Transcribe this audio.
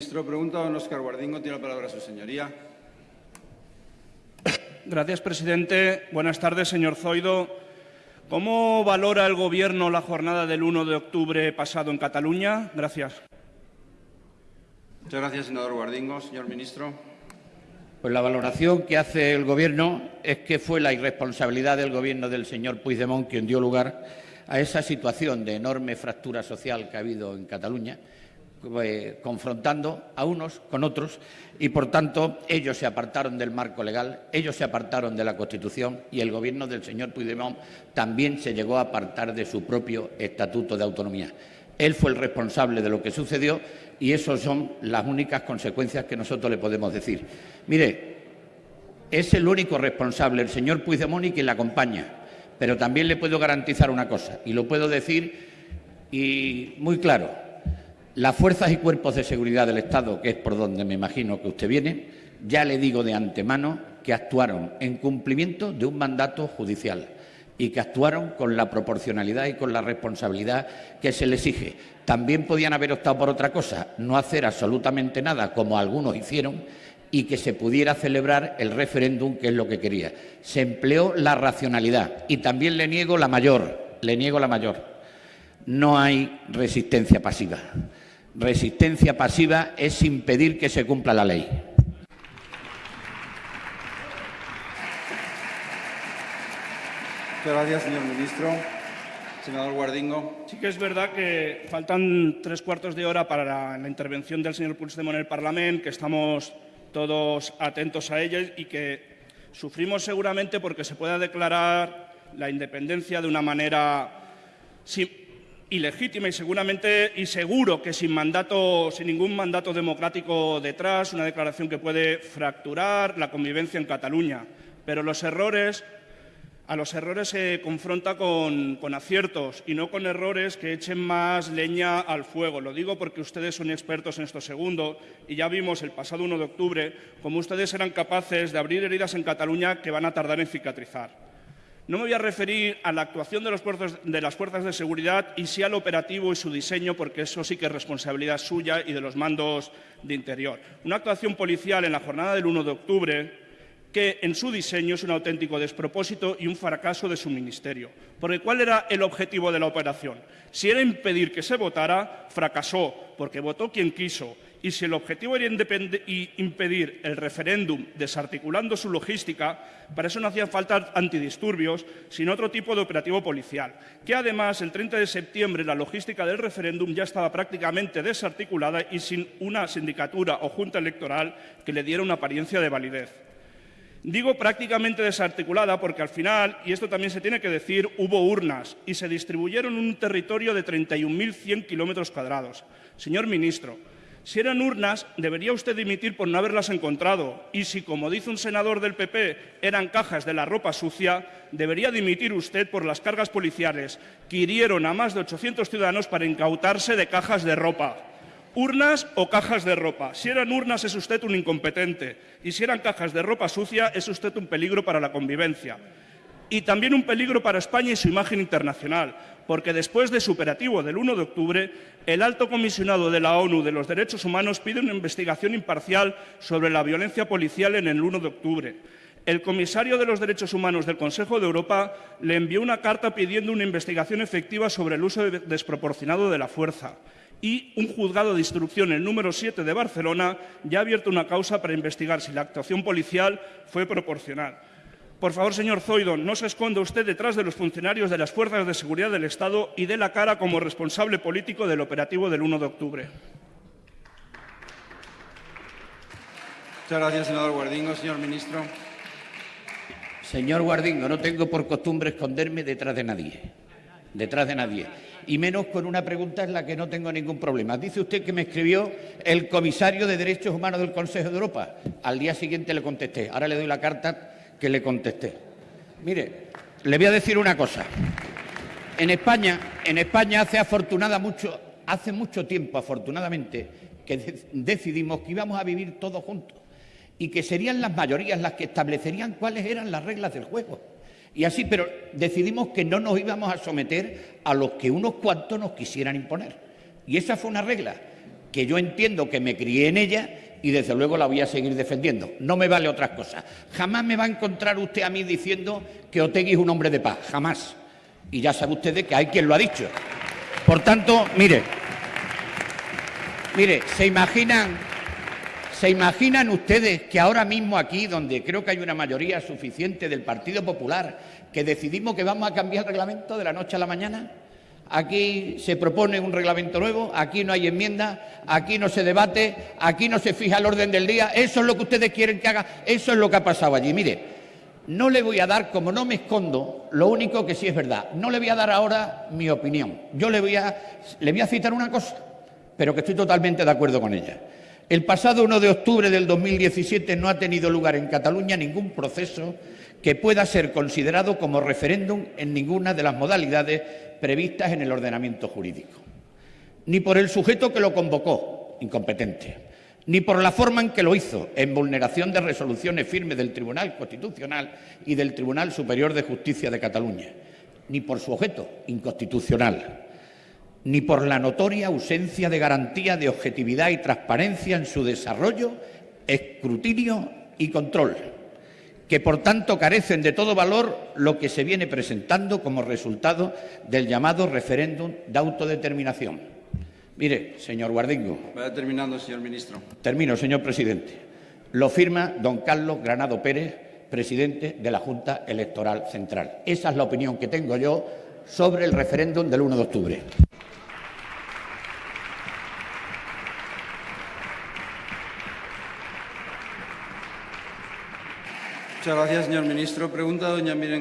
Ministro, pregunta don Oscar Guardingo. Tiene la palabra su señoría. Gracias, presidente. Buenas tardes, señor Zoido. ¿Cómo valora el Gobierno la jornada del 1 de octubre pasado en Cataluña? Gracias. Muchas gracias, senador Guardingo. Señor ministro. Pues la valoración que hace el Gobierno es que fue la irresponsabilidad del Gobierno del señor Puigdemont quien dio lugar a esa situación de enorme fractura social que ha habido en Cataluña eh, confrontando a unos con otros y, por tanto, ellos se apartaron del marco legal, ellos se apartaron de la Constitución y el Gobierno del señor Puigdemont también se llegó a apartar de su propio Estatuto de Autonomía. Él fue el responsable de lo que sucedió y esas son las únicas consecuencias que nosotros le podemos decir. Mire, es el único responsable, el señor Puigdemont y quien le acompaña, pero también le puedo garantizar una cosa, y lo puedo decir y muy claro, las fuerzas y cuerpos de seguridad del Estado, que es por donde me imagino que usted viene, ya le digo de antemano que actuaron en cumplimiento de un mandato judicial y que actuaron con la proporcionalidad y con la responsabilidad que se le exige. También podían haber optado por otra cosa, no hacer absolutamente nada, como algunos hicieron, y que se pudiera celebrar el referéndum, que es lo que quería. Se empleó la racionalidad y también le niego la mayor, le niego la mayor. No hay resistencia pasiva. Resistencia pasiva es impedir que se cumpla la ley. Muchas gracias, señor ministro. Senador Guardingo. Sí que es verdad que faltan tres cuartos de hora para la, intervención del señor Puigdemont en el Parlamento, que estamos todos atentos a ella y que sufrimos seguramente porque se pueda declarar la independencia de una manera ilegítima y seguramente y seguro que sin mandato, sin ningún mandato democrático detrás, una declaración que puede fracturar la convivencia en Cataluña. Pero los errores, a los errores se confronta con, con aciertos y no con errores que echen más leña al fuego. Lo digo porque ustedes son expertos en esto segundo y ya vimos el pasado 1 de octubre cómo ustedes eran capaces de abrir heridas en Cataluña que van a tardar en cicatrizar. No me voy a referir a la actuación de, de, las fuerzas de seguridad y sí al operativo y su diseño, porque eso sí que es responsabilidad suya y de los mandos de interior. Una actuación policial en la jornada del 1 de octubre que en su diseño es un auténtico despropósito y un fracaso de su ministerio. Porque ¿cuál era el objetivo de la operación? Si era impedir que se votara, fracasó, porque votó quien quiso y si el objetivo era impedir el referéndum desarticulando su logística, para eso no hacían falta antidisturbios, sino otro tipo de operativo policial, que además el 30 de septiembre la logística del referéndum ya estaba prácticamente desarticulada y sin una sindicatura o junta electoral que le diera una apariencia de validez. Digo prácticamente desarticulada porque al final, y esto también se tiene que decir, hubo urnas y se distribuyeron en un territorio de 31.100 kilómetros cuadrados. Señor ministro, si eran urnas, debería usted dimitir por no haberlas encontrado. Y si, como dice un senador del PP, eran cajas de la ropa sucia, debería dimitir usted por las cargas policiales que hirieron a más de 800 ciudadanos para incautarse de cajas de ropa. Urnas o cajas de ropa. Si eran urnas es usted un incompetente y si eran cajas de ropa sucia es usted un peligro para la convivencia y también un peligro para España y su imagen internacional, porque después de su operativo del 1 de octubre, el alto comisionado de la ONU de los Derechos Humanos pide una investigación imparcial sobre la violencia policial en el 1 de octubre. El comisario de los Derechos Humanos del Consejo de Europa le envió una carta pidiendo una investigación efectiva sobre el uso desproporcionado de la fuerza. Y un juzgado de instrucción, el número 7 de Barcelona, ya ha abierto una causa para investigar si la actuación policial fue proporcional. Por favor, señor Zoido, no se esconda usted detrás de los funcionarios de las fuerzas de seguridad del Estado y dé la cara como responsable político del operativo del 1 de octubre. Muchas gracias, senador Guardingo. Señor ministro. Señor Guardingo, no tengo por costumbre esconderme detrás de nadie. Detrás de nadie. Y menos con una pregunta en la que no tengo ningún problema. Dice usted que me escribió el comisario de Derechos Humanos del Consejo de Europa. Al día siguiente le contesté. Ahora le doy la carta que le contesté. Mire, le voy a decir una cosa. En España, en España hace afortunada mucho, hace mucho tiempo, afortunadamente, que decidimos que íbamos a vivir todos juntos y que serían las mayorías las que establecerían cuáles eran las reglas del juego. Y así, pero decidimos que no nos íbamos a someter a los que unos cuantos nos quisieran imponer. Y esa fue una regla. que yo entiendo que me crié en ella y desde luego la voy a seguir defendiendo. No me vale otras cosas. Jamás me va a encontrar usted a mí diciendo que Otegui es un hombre de paz, jamás. Y ya sabe ustedes que hay quien lo ha dicho. Por tanto, mire, mire, se imaginan, se imaginan ustedes que ahora mismo aquí, donde creo que hay una mayoría suficiente del Partido Popular, que decidimos que vamos a cambiar el reglamento de la noche a la mañana. Aquí se propone un reglamento nuevo, aquí no hay enmienda, aquí no se debate, aquí no se fija el orden del día. Eso es lo que ustedes quieren que haga, eso es lo que ha pasado allí. Mire, no le voy a dar, como no me escondo, lo único que sí es verdad, no le voy a dar ahora mi opinión. Yo le voy a, le voy a citar una cosa, pero que estoy totalmente de acuerdo con ella. El pasado 1 de octubre del 2017 no ha tenido lugar en Cataluña ningún proceso que pueda ser considerado como referéndum en ninguna de las modalidades previstas en el ordenamiento jurídico. Ni por el sujeto que lo convocó, incompetente, ni por la forma en que lo hizo, en vulneración de resoluciones firmes del Tribunal Constitucional y del Tribunal Superior de Justicia de Cataluña, ni por su objeto, inconstitucional, ni por la notoria ausencia de garantía de objetividad y transparencia en su desarrollo, escrutinio y control que por tanto carecen de todo valor lo que se viene presentando como resultado del llamado referéndum de autodeterminación. Mire, señor Guardingo. Vaya terminando, señor ministro. Termino, señor presidente. Lo firma don Carlos Granado Pérez, presidente de la Junta Electoral Central. Esa es la opinión que tengo yo sobre el referéndum del 1 de octubre. Muchas gracias, señor ministro. Pregunta doña Miren